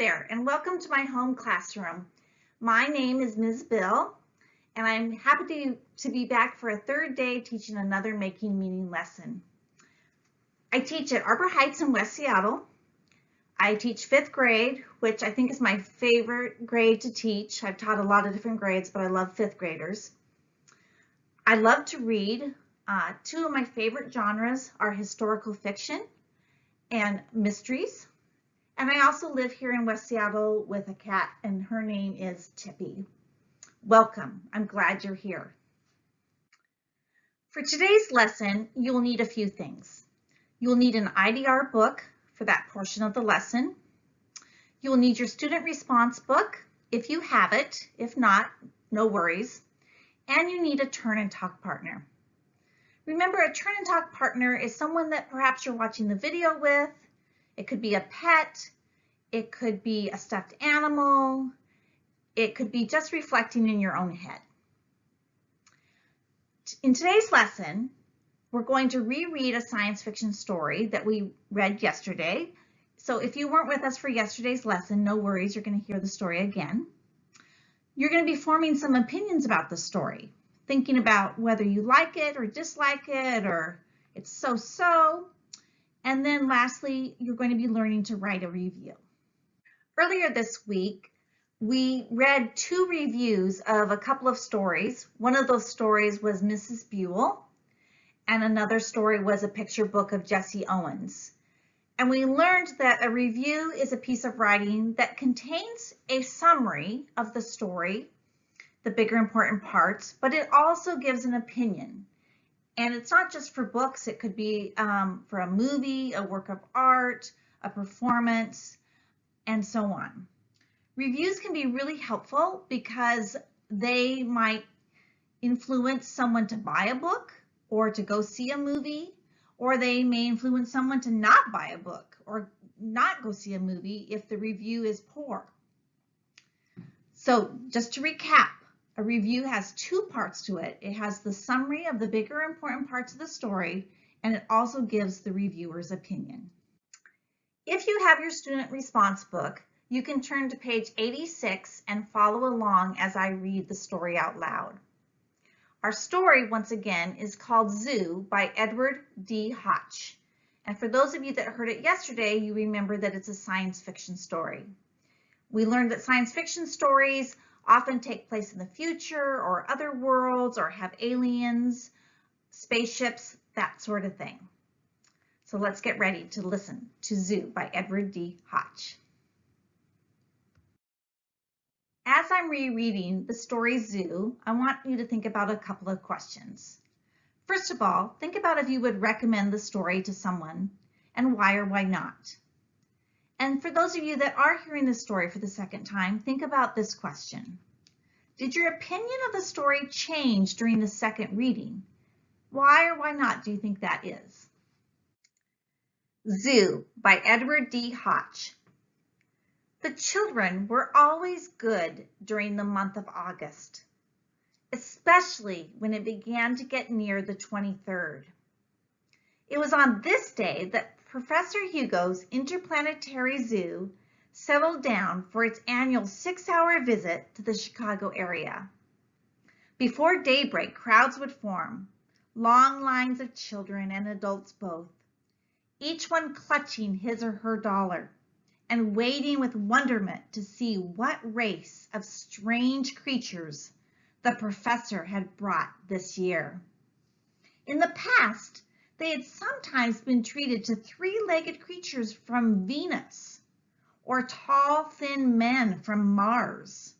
there and welcome to my home classroom. My name is Ms. Bill and I'm happy to, to be back for a third day teaching another Making Meaning lesson. I teach at Arbor Heights in West Seattle. I teach fifth grade, which I think is my favorite grade to teach. I've taught a lot of different grades, but I love fifth graders. I love to read. Uh, two of my favorite genres are historical fiction and mysteries. And I also live here in West Seattle with a cat and her name is Tippy. Welcome, I'm glad you're here. For today's lesson, you'll need a few things. You'll need an IDR book for that portion of the lesson. You'll need your student response book if you have it. If not, no worries. And you need a turn and talk partner. Remember, a turn and talk partner is someone that perhaps you're watching the video with, it could be a pet. It could be a stuffed animal. It could be just reflecting in your own head. In today's lesson, we're going to reread a science fiction story that we read yesterday. So if you weren't with us for yesterday's lesson, no worries, you're going to hear the story again. You're going to be forming some opinions about the story, thinking about whether you like it or dislike it or it's so-so. And then lastly, you're going to be learning to write a review. Earlier this week, we read two reviews of a couple of stories. One of those stories was Mrs. Buell, and another story was a picture book of Jesse Owens. And we learned that a review is a piece of writing that contains a summary of the story, the bigger important parts, but it also gives an opinion. And it's not just for books, it could be um, for a movie, a work of art, a performance, and so on. Reviews can be really helpful because they might influence someone to buy a book or to go see a movie, or they may influence someone to not buy a book or not go see a movie if the review is poor. So just to recap, a review has two parts to it. It has the summary of the bigger important parts of the story, and it also gives the reviewer's opinion. If you have your student response book, you can turn to page 86 and follow along as I read the story out loud. Our story, once again, is called Zoo by Edward D. Hoch. And for those of you that heard it yesterday, you remember that it's a science fiction story. We learned that science fiction stories often take place in the future or other worlds or have aliens, spaceships, that sort of thing. So let's get ready to listen to Zoo by Edward D. Hoch. As I'm rereading the story Zoo, I want you to think about a couple of questions. First of all, think about if you would recommend the story to someone and why or why not. And for those of you that are hearing this story for the second time, think about this question. Did your opinion of the story change during the second reading? Why or why not do you think that is? Zoo by Edward D. Hoch. The children were always good during the month of August, especially when it began to get near the 23rd. It was on this day that Professor Hugo's Interplanetary Zoo settled down for its annual six-hour visit to the Chicago area. Before daybreak, crowds would form, long lines of children and adults both, each one clutching his or her dollar and waiting with wonderment to see what race of strange creatures the professor had brought this year. In the past, they had sometimes been treated to three-legged creatures from Venus, or tall, thin men from Mars,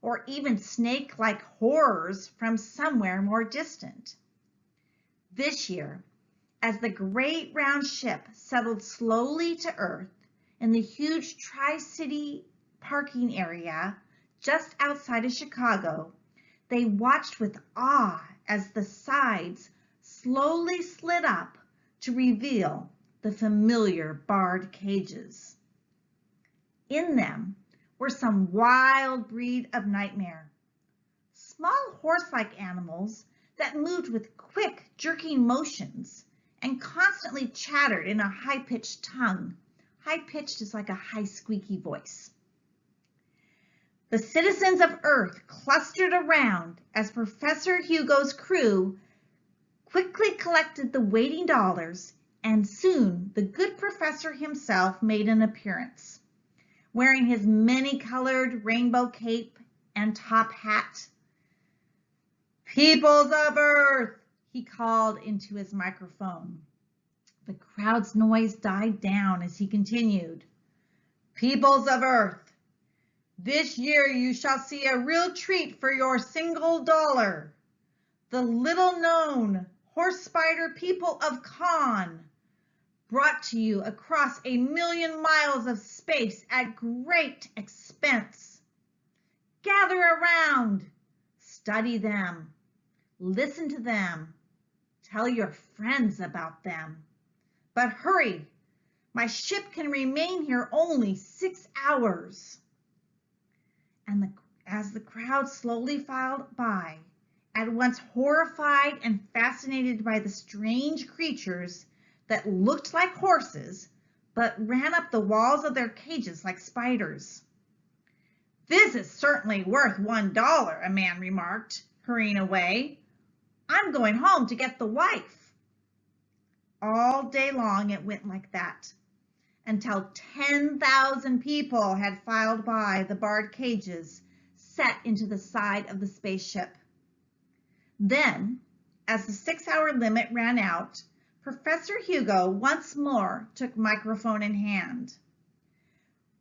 or even snake-like horrors from somewhere more distant. This year, as the great round ship settled slowly to Earth in the huge Tri-City parking area just outside of Chicago, they watched with awe as the sides slowly slid up to reveal the familiar barred cages. In them were some wild breed of nightmare, small horse-like animals that moved with quick, jerking motions and constantly chattered in a high-pitched tongue. High-pitched is like a high squeaky voice. The citizens of Earth clustered around as Professor Hugo's crew quickly collected the waiting dollars and soon the good professor himself made an appearance, wearing his many-colored rainbow cape and top hat. Peoples of Earth, he called into his microphone. The crowd's noise died down as he continued. Peoples of Earth, this year you shall see a real treat for your single dollar. The little known horse spider people of Kaan, brought to you across a million miles of space at great expense. Gather around, study them, listen to them, tell your friends about them. But hurry, my ship can remain here only six hours. And the, as the crowd slowly filed by, at once horrified and fascinated by the strange creatures that looked like horses, but ran up the walls of their cages like spiders. This is certainly worth one dollar, a man remarked, hurrying away. I'm going home to get the wife. All day long it went like that until 10,000 people had filed by the barred cages set into the side of the spaceship. Then, as the six-hour limit ran out, Professor Hugo once more took microphone in hand.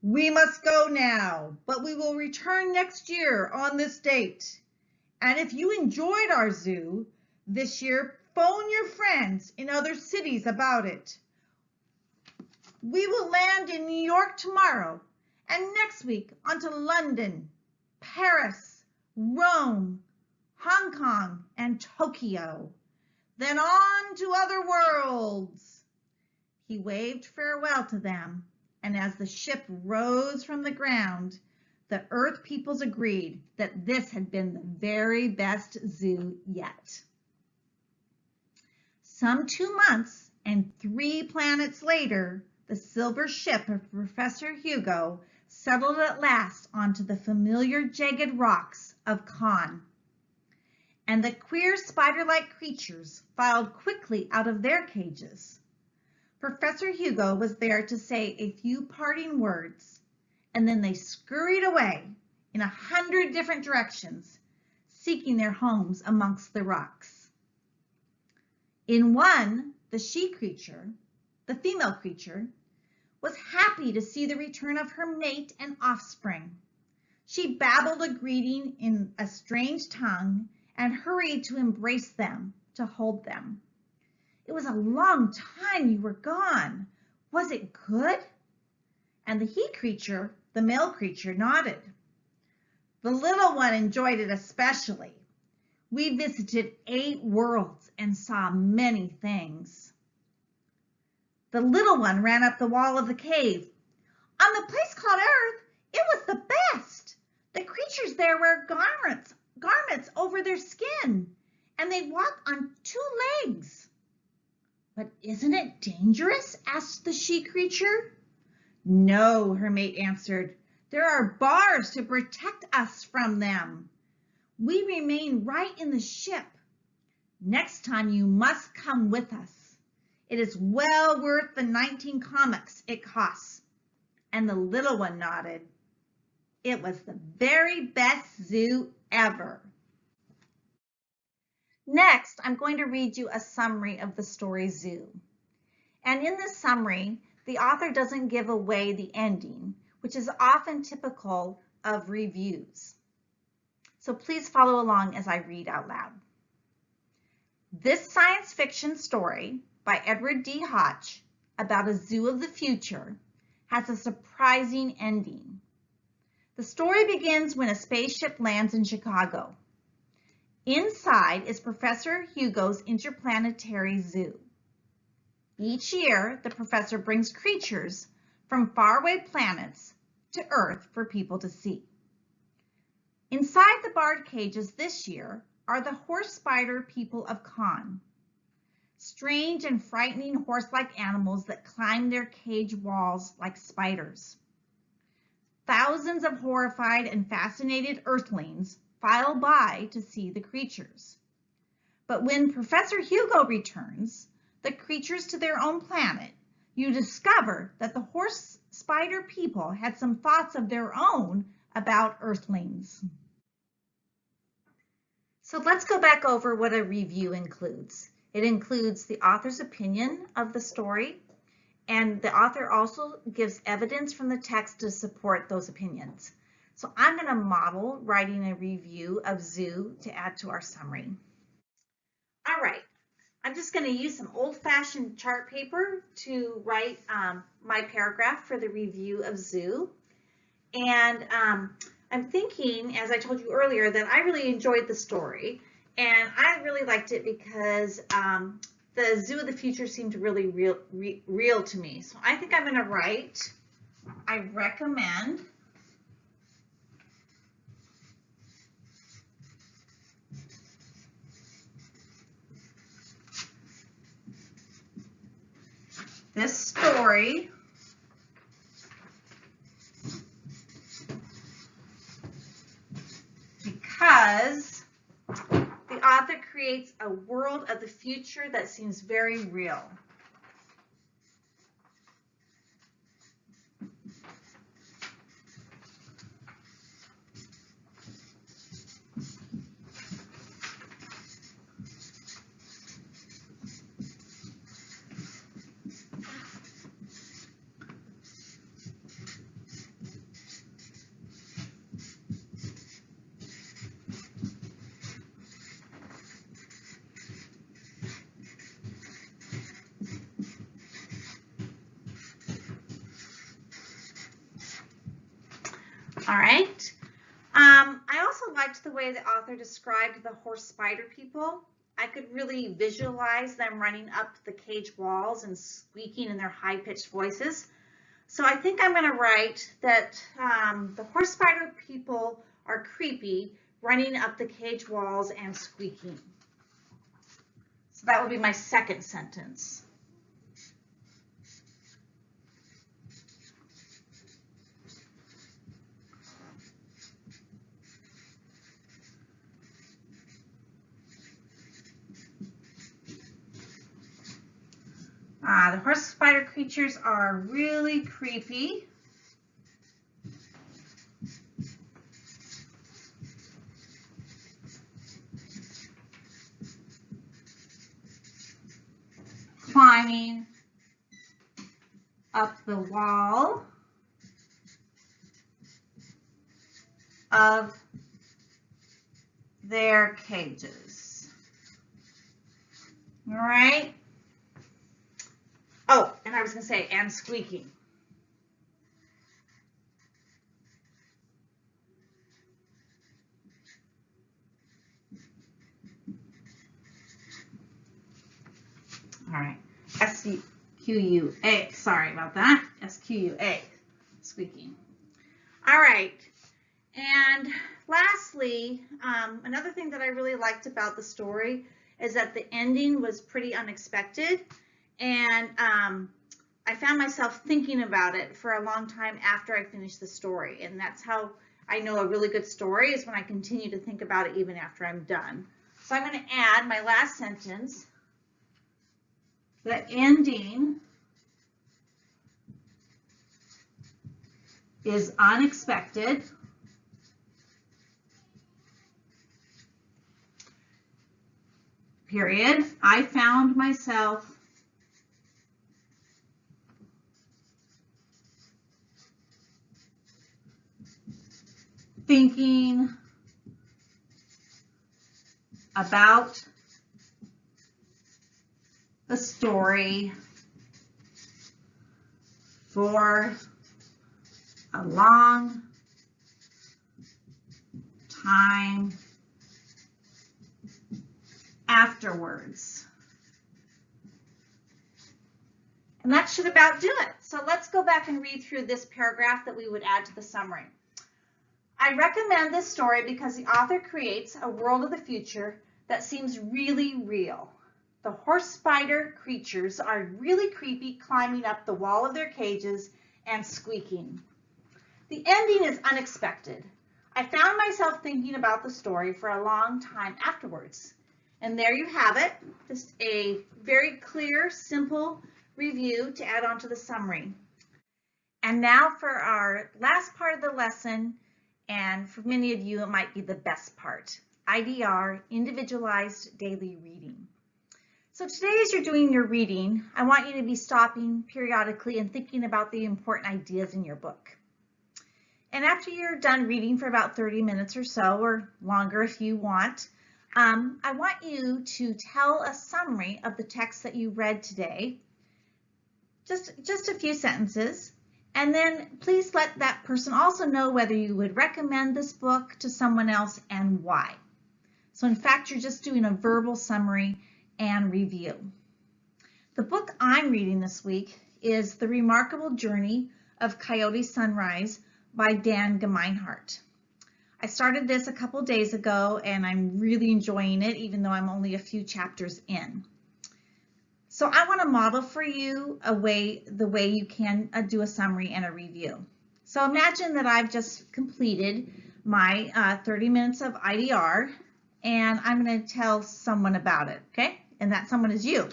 We must go now, but we will return next year on this date. And if you enjoyed our zoo this year, Phone your friends in other cities about it. We will land in New York tomorrow and next week on to London, Paris, Rome, Hong Kong, and Tokyo. Then on to other worlds. He waved farewell to them, and as the ship rose from the ground, the Earth peoples agreed that this had been the very best zoo yet. Some two months and three planets later, the silver ship of Professor Hugo settled at last onto the familiar jagged rocks of Kaan. And the queer spider-like creatures filed quickly out of their cages. Professor Hugo was there to say a few parting words, and then they scurried away in a hundred different directions, seeking their homes amongst the rocks. In one, the she creature, the female creature, was happy to see the return of her mate and offspring. She babbled a greeting in a strange tongue and hurried to embrace them, to hold them. It was a long time you were gone. Was it good? And the he creature, the male creature, nodded. The little one enjoyed it especially. We visited eight worlds and saw many things. The little one ran up the wall of the cave. On the place called Earth, it was the best. The creatures there wear garments, garments over their skin, and they walk on two legs. But isn't it dangerous? asked the she creature. No, her mate answered. There are bars to protect us from them. We remain right in the ship. Next time you must come with us. It is well worth the 19 commocs it costs. And the little one nodded. It was the very best zoo ever. Next, I'm going to read you a summary of the story Zoo. And in this summary, the author doesn't give away the ending, which is often typical of reviews so please follow along as I read out loud. This science fiction story by Edward D. Hoch about a zoo of the future has a surprising ending. The story begins when a spaceship lands in Chicago. Inside is Professor Hugo's Interplanetary Zoo. Each year, the professor brings creatures from faraway planets to Earth for people to see. Inside the barred cages this year are the horse spider people of Kaan. Strange and frightening horse-like animals that climb their cage walls like spiders. Thousands of horrified and fascinated earthlings file by to see the creatures. But when Professor Hugo returns, the creatures to their own planet, you discover that the horse spider people had some thoughts of their own about earthlings. So let's go back over what a review includes. It includes the author's opinion of the story, and the author also gives evidence from the text to support those opinions. So I'm going to model writing a review of Zoo to add to our summary. All right, I'm just going to use some old-fashioned chart paper to write um, my paragraph for the review of Zoo. And um, I'm thinking, as I told you earlier, that I really enjoyed the story. And I really liked it because um, the Zoo of the Future seemed really real, re, real to me. So I think I'm going to write, I recommend this story because author creates a world of the future that seems very real. All right. Um, I also liked the way the author described the horse spider people. I could really visualize them running up the cage walls and squeaking in their high-pitched voices. So I think I'm going to write that um, the horse spider people are creepy, running up the cage walls and squeaking. So that would be my second sentence. Uh, the horse spider creatures are really creepy. Climbing up the wall of their cages. All right. Oh, and I was going to say, and squeaking. All right, S-Q-U-A, sorry about that, S-Q-U-A, squeaking. All right, and lastly, um, another thing that I really liked about the story is that the ending was pretty unexpected. And um, I found myself thinking about it for a long time after I finished the story. And that's how I know a really good story is when I continue to think about it even after I'm done. So I'm going to add my last sentence. The ending is unexpected. Period. I found myself thinking about the story for a long time afterwards. And that should about do it. So let's go back and read through this paragraph that we would add to the summary. I recommend this story because the author creates a world of the future that seems really real. The horse spider creatures are really creepy climbing up the wall of their cages and squeaking. The ending is unexpected. I found myself thinking about the story for a long time afterwards. And there you have it, just a very clear, simple review to add on to the summary. And now for our last part of the lesson, and for many of you, it might be the best part, IDR, Individualized Daily Reading. So today as you're doing your reading, I want you to be stopping periodically and thinking about the important ideas in your book. And after you're done reading for about 30 minutes or so, or longer if you want, um, I want you to tell a summary of the text that you read today, just, just a few sentences, and then please let that person also know whether you would recommend this book to someone else and why. So in fact, you're just doing a verbal summary and review. The book I'm reading this week is The Remarkable Journey of Coyote Sunrise by Dan Gemeinhart. I started this a couple days ago and I'm really enjoying it even though I'm only a few chapters in. So I want to model for you a way, the way you can uh, do a summary and a review. So imagine that I've just completed my uh, 30 minutes of IDR and I'm going to tell someone about it, okay? and that someone is you.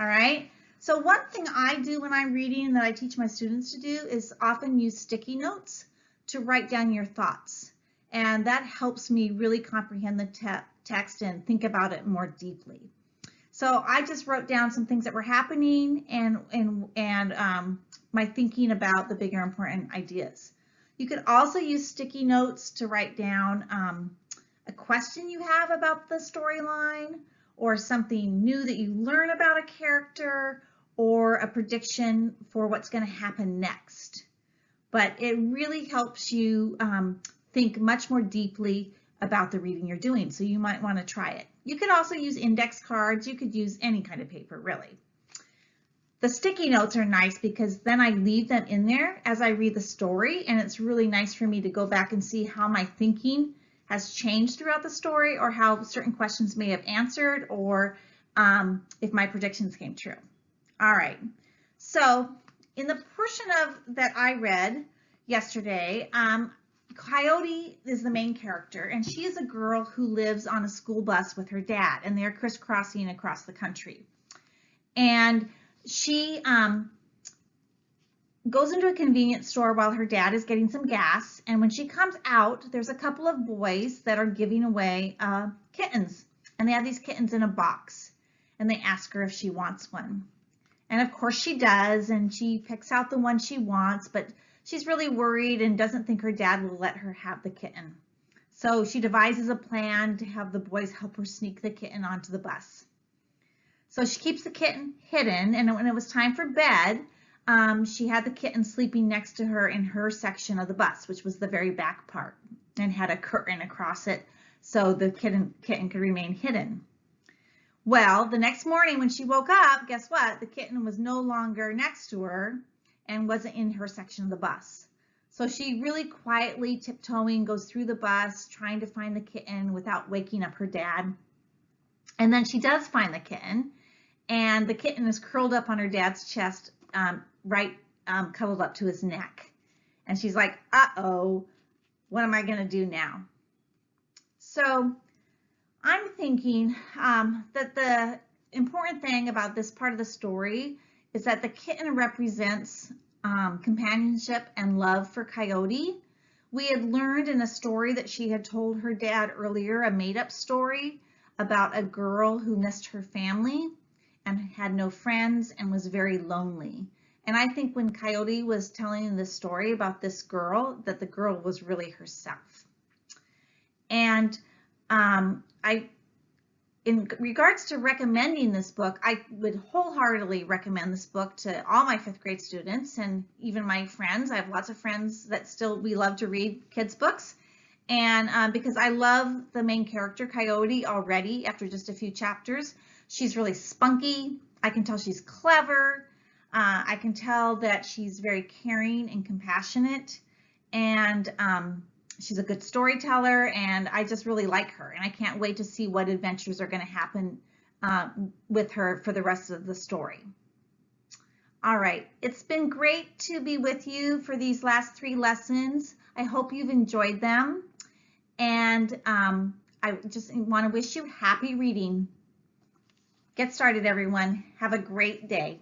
All right. So one thing I do when I'm reading that I teach my students to do is often use sticky notes to write down your thoughts. And that helps me really comprehend the te text and think about it more deeply. So I just wrote down some things that were happening and, and, and um, my thinking about the bigger important ideas. You could also use sticky notes to write down um, a question you have about the storyline or something new that you learn about a character or a prediction for what's going to happen next. But it really helps you um, think much more deeply about the reading you're doing. So you might want to try it. You could also use index cards. You could use any kind of paper, really. The sticky notes are nice because then I leave them in there as I read the story and it's really nice for me to go back and see how my thinking has changed throughout the story or how certain questions may have answered or um, if my predictions came true. All right, so in the portion of that I read yesterday, um, Coyote is the main character and she is a girl who lives on a school bus with her dad and they're crisscrossing across the country. And she um, goes into a convenience store while her dad is getting some gas. And when she comes out, there's a couple of boys that are giving away uh, kittens. And they have these kittens in a box. And they ask her if she wants one. And of course she does. And she picks out the one she wants. But she's really worried and doesn't think her dad will let her have the kitten. So she devises a plan to have the boys help her sneak the kitten onto the bus. So she keeps the kitten hidden. And when it was time for bed, um, she had the kitten sleeping next to her in her section of the bus, which was the very back part, and had a curtain across it so the kitten, kitten could remain hidden. Well, the next morning when she woke up, guess what? The kitten was no longer next to her and wasn't in her section of the bus. So she really quietly tiptoeing goes through the bus trying to find the kitten without waking up her dad. And then she does find the kitten and the kitten is curled up on her dad's chest um, right um, cuddled up to his neck. And she's like, uh-oh, what am I going to do now? So I'm thinking um, that the important thing about this part of the story is that the kitten represents um, companionship and love for Coyote. We had learned in a story that she had told her dad earlier, a made-up story about a girl who missed her family and had no friends and was very lonely. And I think when Coyote was telling the story about this girl, that the girl was really herself. And um, I, in regards to recommending this book, I would wholeheartedly recommend this book to all my fifth grade students and even my friends. I have lots of friends that still, we love to read kids books. And um, because I love the main character, Coyote, already after just a few chapters. She's really spunky. I can tell she's clever. Uh, I can tell that she's very caring and compassionate and um, she's a good storyteller and I just really like her and I can't wait to see what adventures are going to happen uh, with her for the rest of the story. All right, it's been great to be with you for these last three lessons. I hope you've enjoyed them. And um, I just want to wish you happy reading. Get started, everyone. Have a great day.